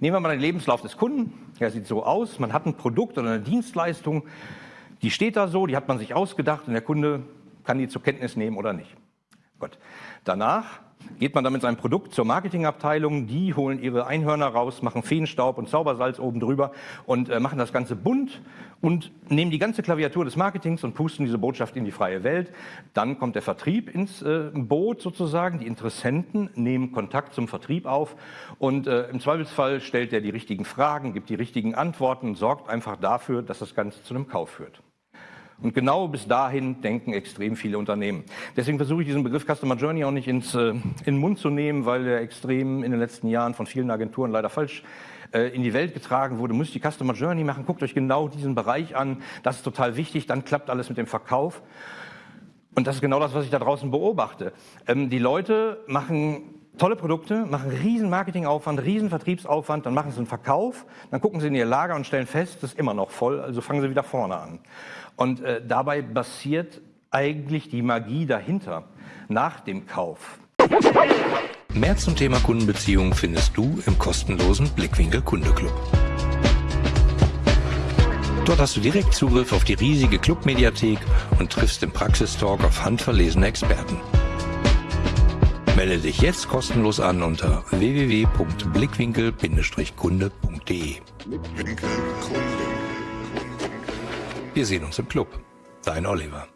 Nehmen wir mal den Lebenslauf des Kunden. Der sieht so aus. Man hat ein Produkt oder eine Dienstleistung, die steht da so, die hat man sich ausgedacht und der Kunde kann die zur Kenntnis nehmen oder nicht. Gut. Danach geht man dann mit seinem Produkt zur Marketingabteilung, die holen ihre Einhörner raus, machen Feenstaub und Zaubersalz oben drüber und äh, machen das Ganze bunt und nehmen die ganze Klaviatur des Marketings und pusten diese Botschaft in die freie Welt. Dann kommt der Vertrieb ins äh, Boot sozusagen, die Interessenten nehmen Kontakt zum Vertrieb auf und äh, im Zweifelsfall stellt er die richtigen Fragen, gibt die richtigen Antworten und sorgt einfach dafür, dass das Ganze zu einem Kauf führt. Und genau bis dahin denken extrem viele Unternehmen. Deswegen versuche ich diesen Begriff Customer Journey auch nicht ins, äh, in den Mund zu nehmen, weil er extrem in den letzten Jahren von vielen Agenturen leider falsch äh, in die Welt getragen wurde. Müsst die Customer Journey machen, guckt euch genau diesen Bereich an. Das ist total wichtig, dann klappt alles mit dem Verkauf. Und das ist genau das, was ich da draußen beobachte. Ähm, die Leute machen tolle Produkte, machen riesen Marketingaufwand, riesen Vertriebsaufwand, dann machen sie einen Verkauf, dann gucken sie in ihr Lager und stellen fest, das ist immer noch voll, also fangen sie wieder vorne an. Und äh, dabei basiert eigentlich die Magie dahinter, nach dem Kauf. Mehr zum Thema Kundenbeziehung findest du im kostenlosen Blickwinkel Kundeclub. Dort hast du direkt Zugriff auf die riesige Clubmediathek und triffst im Praxistalk auf handverlesene Experten. Melde dich jetzt kostenlos an unter www.blickwinkel-kunde.de. Wir sehen uns im Club. Dein Oliver.